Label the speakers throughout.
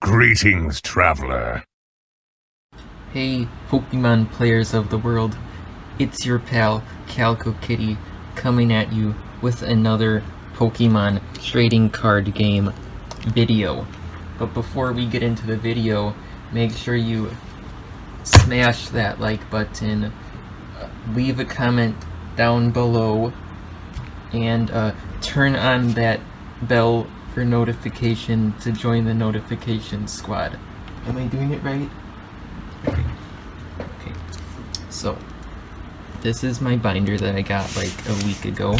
Speaker 1: Greetings, traveler.
Speaker 2: Hey, Pokemon players of the world. It's your pal, Calico Kitty, coming at you with another Pokemon trading card game video. But before we get into the video, make sure you smash that like button, uh, leave a comment down below, and uh, turn on that bell for notification to join the notification squad. Am I doing it right? Okay. Okay. So, this is my binder that I got like a week ago.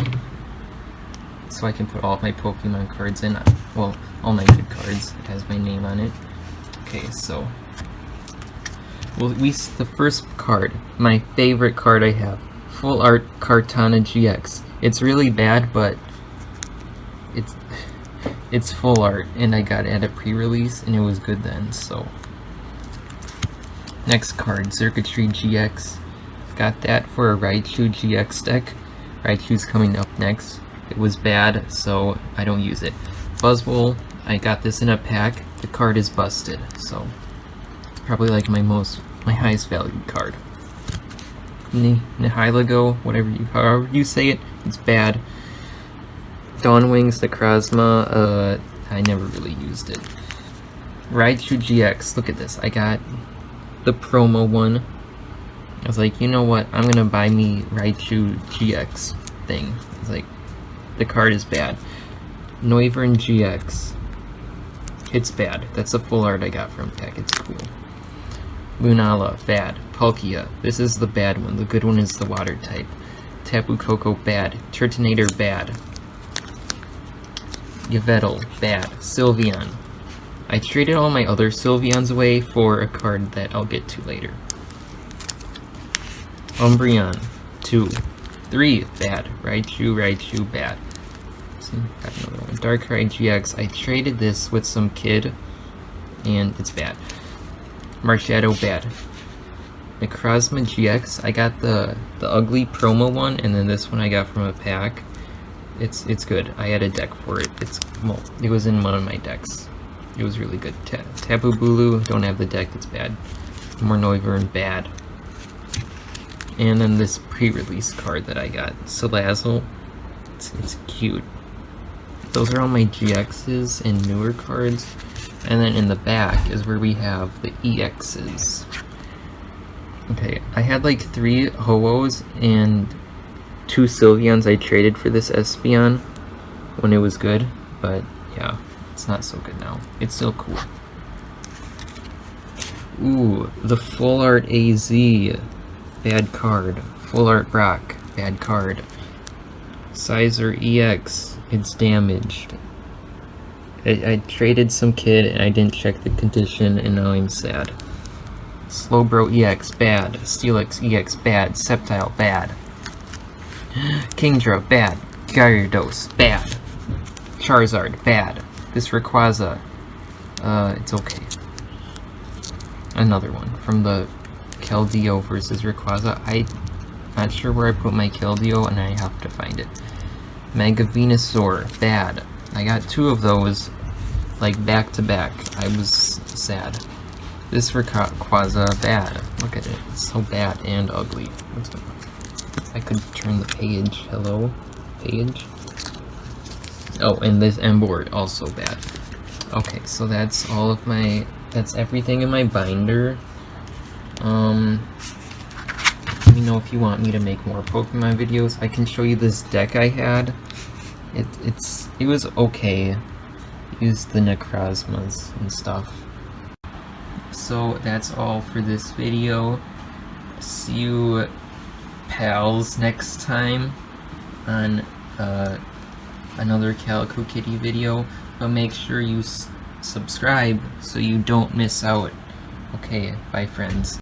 Speaker 2: So I can put all my Pokemon cards in. Well, all my good cards. It has my name on it. Okay, so... Well, we the first card, my favorite card I have. Full Art Kartana GX. It's really bad, but it's it's full art, and I got it at a pre-release, and it was good then, so... Next card, Xurkitree GX. Got that for a Raichu GX deck. Raichu's coming up next. It was bad, so I don't use it. Buzzwole, I got this in a pack. The card is busted, so... Probably like my most, my highest valued card. Nihilego, whatever you, however you say it, it's bad. Dawnwings Necrozma, uh, I never really used it. Raichu GX, look at this, I got the promo one. I was like, you know what, I'm gonna buy me Raichu GX thing. It's like, the card is bad. Noivern GX. It's bad. That's the full art I got from Tech. It's cool. Lunala, bad. Palkia, this is the bad one. The good one is the water type. Tapu Koko, bad. Turtonator, bad. Yveltal, bad. Sylveon. I traded all my other Sylveons away for a card that I'll get to later. Umbreon, 2. 3, bad. Raichu, Raichu, bad. See, got another one. Darkrai GX, I traded this with some kid, and it's bad. Marshadow, bad. Necrozma GX, I got the, the ugly promo one, and then this one I got from a pack. It's it's good. I had a deck for it. It's well, it was in one of my decks. It was really good. Ta Tapu Bulu, don't have the deck. It's bad. More Noivern, bad. And then this pre-release card that I got, Salazzle. It's, it's cute. Those are all my GXs and newer cards. And then in the back is where we have the EXs. Okay, I had like three Ho-Ohs and two Sylveons I traded for this Espeon when it was good, but yeah, it's not so good now. It's still cool. Ooh, the Full Art AZ, bad card. Full Art Brock, bad card. Scizor EX, it's damaged. I, I traded some kid and I didn't check the condition and now I'm sad. Slowbro EX, bad. Steelix EX, bad. Sceptile, bad. Kingdra, bad. Gyarados, bad. Charizard, bad. This Rayquaza, uh, it's okay. Another one from the Keldeo versus Rayquaza. I'm not sure where I put my Keldeo and I have to find it. Mega Venusaur, bad. I got two of those, like, back to back. I was sad. This Rayquaza, bad. Look at it. It's so bad and ugly. I could turn the page. Hello? Page? Oh, and this Emboar also bad. Okay, so that's all of my... That's everything in my binder. Um... Let me know if you want me to make more Pokemon videos. I can show you this deck I had. It, it's... It was okay. Used the Necrozmas and stuff. So that's all for this video. See you pals next time on uh, another Calico Kitty video, but make sure you subscribe so you don't miss out. Okay, bye friends.